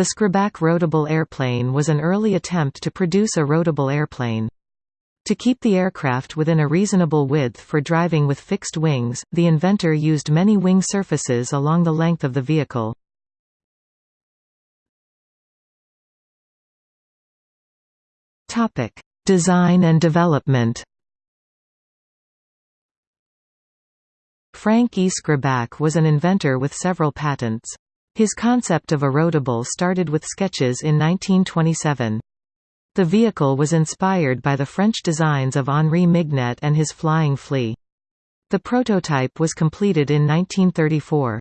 The Skrabak roadable airplane was an early attempt to produce a roadable airplane. To keep the aircraft within a reasonable width for driving with fixed wings, the inventor used many wing surfaces along the length of the vehicle. Design and development Frank E. Skrabak was an inventor with several patents. His concept of a roadable started with sketches in 1927. The vehicle was inspired by the French designs of Henri Mignet and his Flying Flea. The prototype was completed in 1934.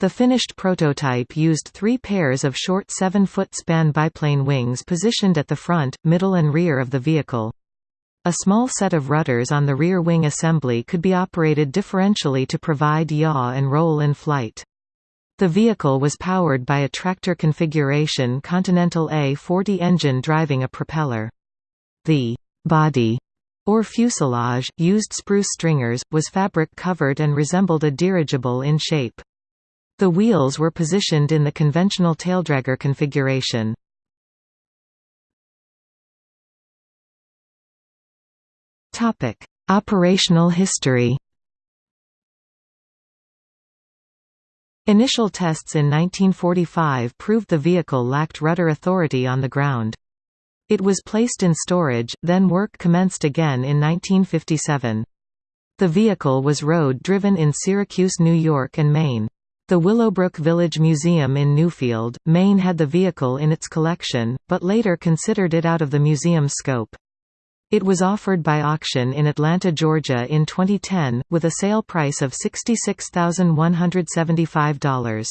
The finished prototype used three pairs of short 7-foot span biplane wings positioned at the front, middle and rear of the vehicle. A small set of rudders on the rear wing assembly could be operated differentially to provide yaw and roll in flight. The vehicle was powered by a tractor configuration Continental A40 engine driving a propeller. The body or fuselage, used spruce stringers, was fabric-covered and resembled a dirigible in shape. The wheels were positioned in the conventional taildragger configuration. Operational history Initial tests in 1945 proved the vehicle lacked rudder authority on the ground. It was placed in storage, then work commenced again in 1957. The vehicle was road-driven in Syracuse, New York and Maine. The Willowbrook Village Museum in Newfield, Maine had the vehicle in its collection, but later considered it out of the museum's scope. It was offered by auction in Atlanta, Georgia in 2010, with a sale price of $66,175.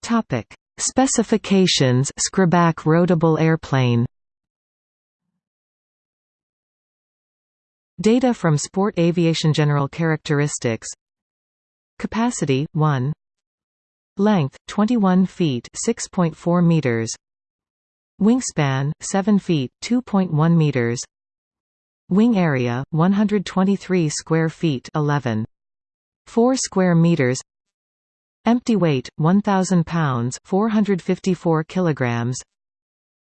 Topic: Specifications Skrabak roadable airplane. Data from Sport Aviation General Characteristics Capacity 1 Length 21 feet 6.4 meters. Wingspan 7 feet 2.1 meters. Wing area 123 square feet 11 4 square meters. Empty weight 1000 pounds 454 kilograms.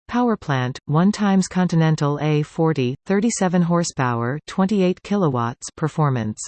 Power plant 1 times Continental A40 37 horsepower 28 kilowatts performance